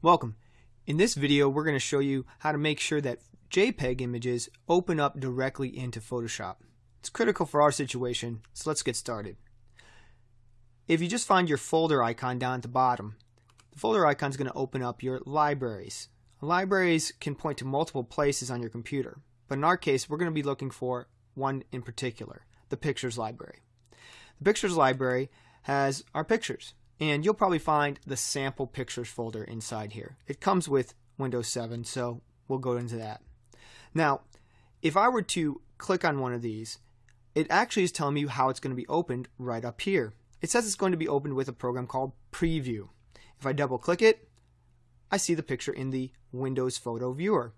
Welcome. In this video we're going to show you how to make sure that JPEG images open up directly into Photoshop. It's critical for our situation, so let's get started. If you just find your folder icon down at the bottom, the folder icon is going to open up your libraries. Libraries can point to multiple places on your computer, but in our case we're going to be looking for one in particular, the Pictures library. The Pictures library has our pictures and you'll probably find the sample pictures folder inside here. It comes with Windows 7, so we'll go into that. Now, if I were to click on one of these, it actually is telling me how it's going to be opened right up here. It says it's going to be opened with a program called Preview. If I double click it, I see the picture in the Windows Photo Viewer.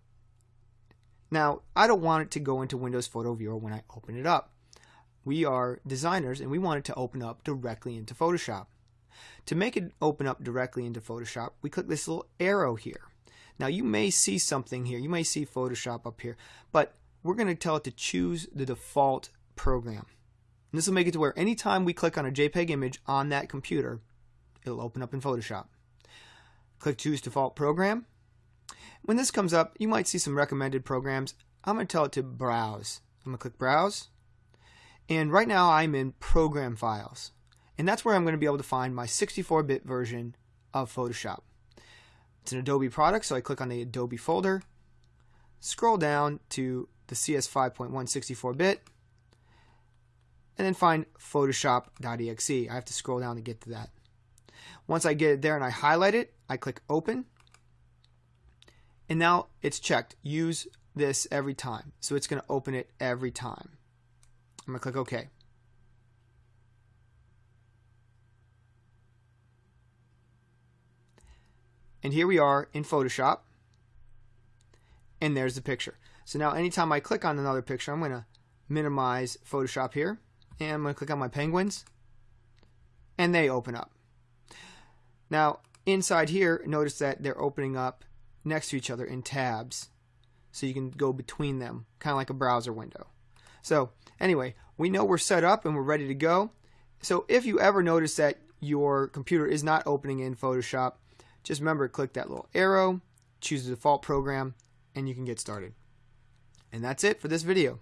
Now, I don't want it to go into Windows Photo Viewer when I open it up. We are designers and we want it to open up directly into Photoshop. To make it open up directly into Photoshop, we click this little arrow here. Now you may see something here. You may see Photoshop up here, but we're going to tell it to choose the default program. And this will make it to where anytime we click on a JPEG image on that computer, it'll open up in Photoshop. Click Choose Default Program. When this comes up, you might see some recommended programs. I'm going to tell it to Browse. I'm going to click Browse. And right now I'm in Program Files. And that's where I'm going to be able to find my 64-bit version of Photoshop. It's an Adobe product, so I click on the Adobe folder, scroll down to the CS 5.1 64-bit, and then find Photoshop.exe. I have to scroll down to get to that. Once I get it there and I highlight it, I click Open, and now it's checked. Use this every time. So it's going to open it every time. I'm going to click OK. And here we are in Photoshop. And there's the picture. So now anytime I click on another picture, I'm going to minimize Photoshop here. And I'm going to click on my penguins. And they open up. Now, inside here, notice that they're opening up next to each other in tabs. So you can go between them, kind of like a browser window. So anyway, we know we're set up and we're ready to go. So if you ever notice that your computer is not opening in Photoshop, just remember, to click that little arrow, choose the default program, and you can get started. And that's it for this video.